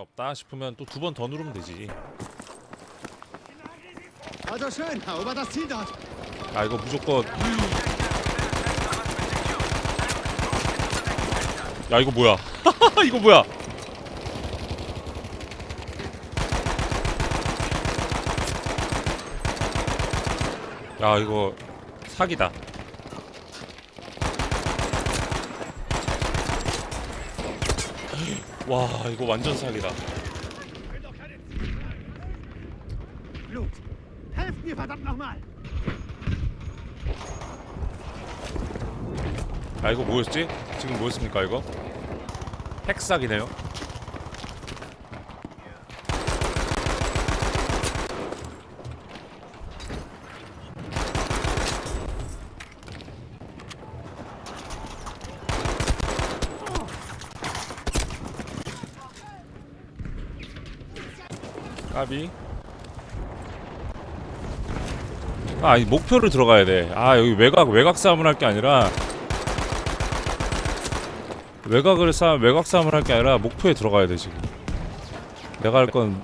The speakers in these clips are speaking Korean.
없다 싶으면 또 두 번 더 누르면 되지. 아 이거 무조건. 야 이거 뭐야? 이거 뭐야? 야 이거 사기다 와 이거 완전 사기다. 아 이거 뭐였지? 지금 뭐였습니까 이거? 핵사기네요 까비 아, 이 목표를 들어가야 돼. 아, 여기 외곽 외곽 싸움을 할 게 아니라 외곽을 싸 외곽 싸움을 할 게 아니라 목표에 들어가야 돼 지금. 내가 할건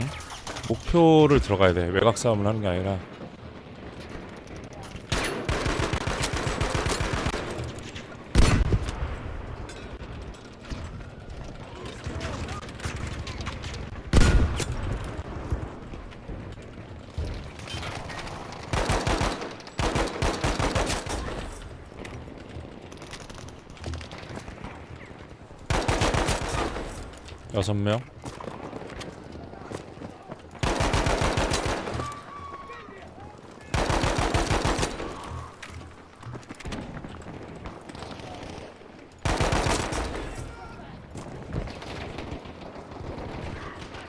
응? 목표를 들어가야 돼. 외곽 싸움을 하는 게 아니라. 여섯 명.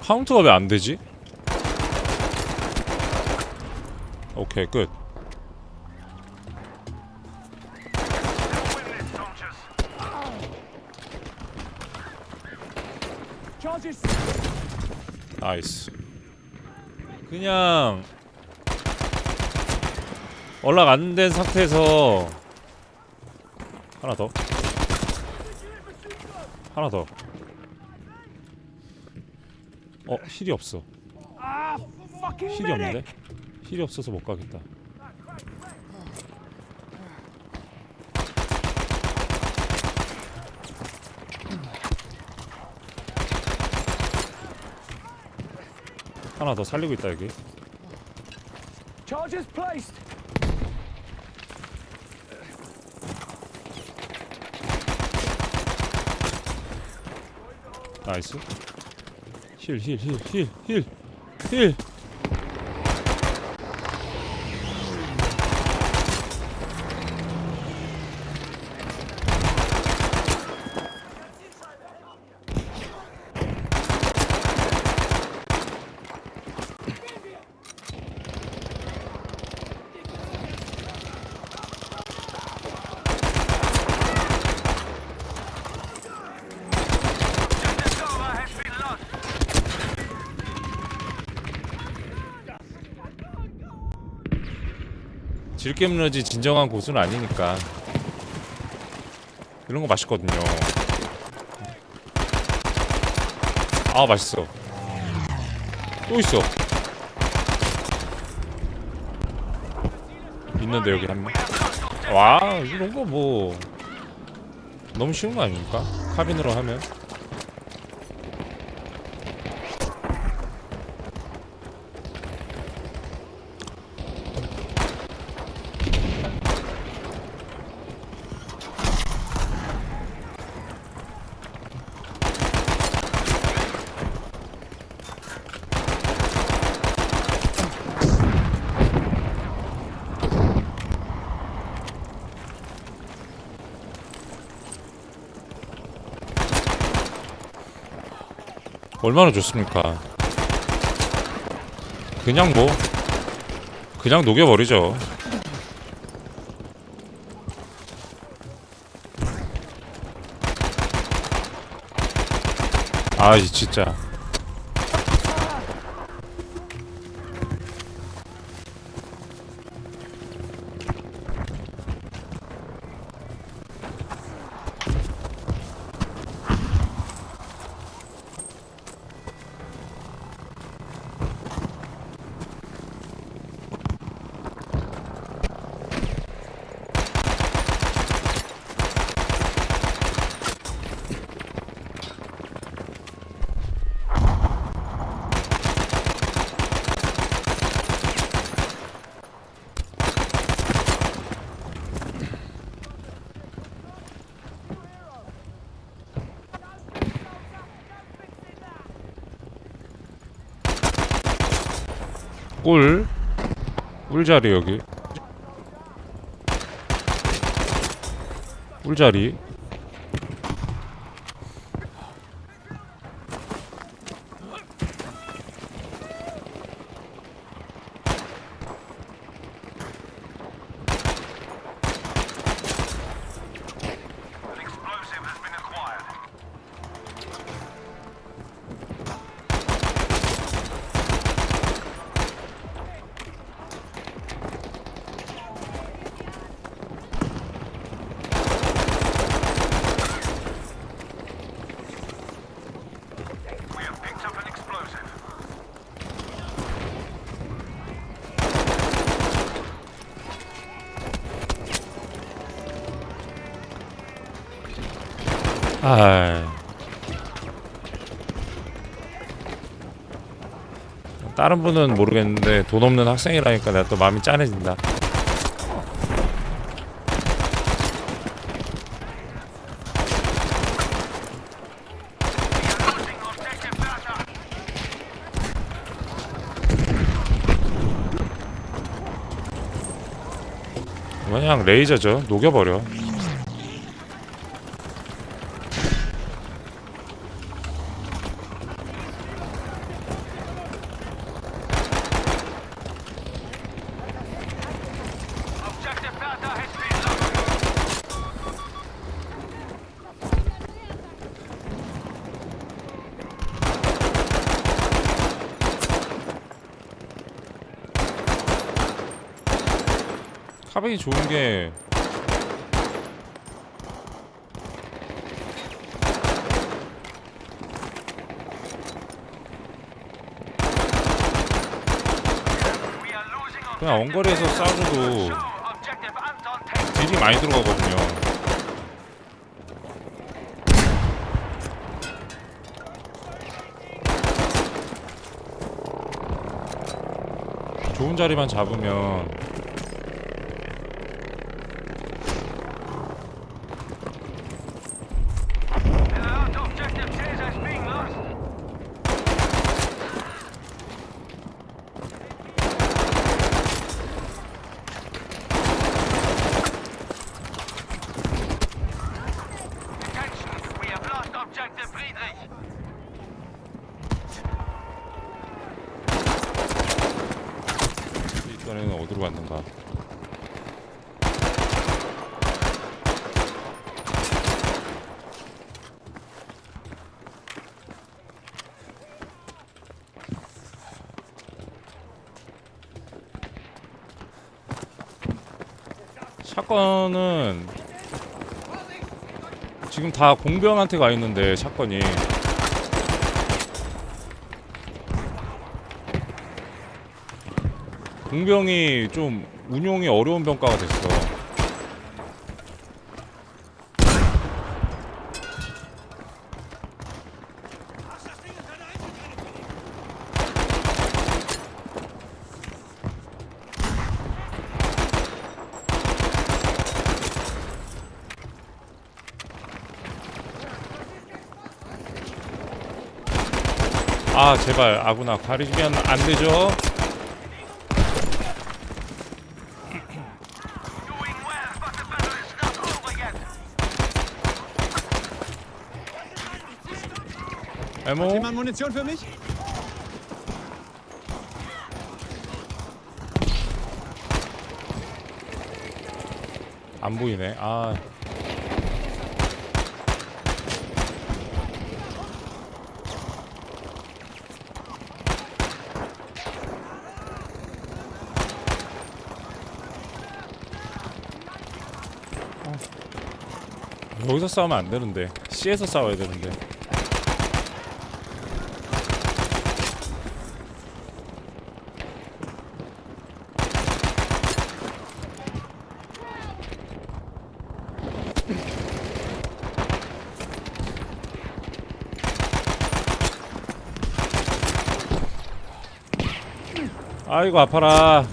카운트가 왜 안 되지? 오케이 끝. 나이스. 그냥 연락 안 된 상태에서 하나 더. 하나 더. 어, 힐이 없어. Fucking 힐이 없는데? 힐이 없어서 못 가겠다. 하나 더 살리고 있다 여기. Charges placed. 나이스. 힐, 힐, 힐, 힐, 힐, 힐. 질겜러지 진정한 고수는 아니니까 이런 거 맛있거든요. 아 맛있어. 또 있어. 있는데 여기 한 명. 와 이런 거 뭐 너무 쉬운 거 아닙니까? 카빈으로 하면. 얼마나 좋습니까? 그냥 뭐 그냥 녹여버리죠. 아 진짜 꿀. 꿀자리 여기. 꿀자리 아. 다른 분은 모르겠는데 돈 없는 학생이라니까 내가 또 마음이 짠해진다. 그냥 레이저죠. 녹여버려 카백이 좋은 게 그냥 원거리에서 takes. 딜이 많이 들어가거든요 좋은 자리만 잡으면 갔는가 샷건은 지금 다 공병한테 가 있는데 샷건이 공병이 좀 운용이 어려운 병가가 됐어. 아 제발 아구나 가리면 안 되죠. 에모 Jemand Munition für mich? 안 보이네. 아. 여기서 싸우면 안 되는데. C에서 싸워야 되는데 아이고 아파라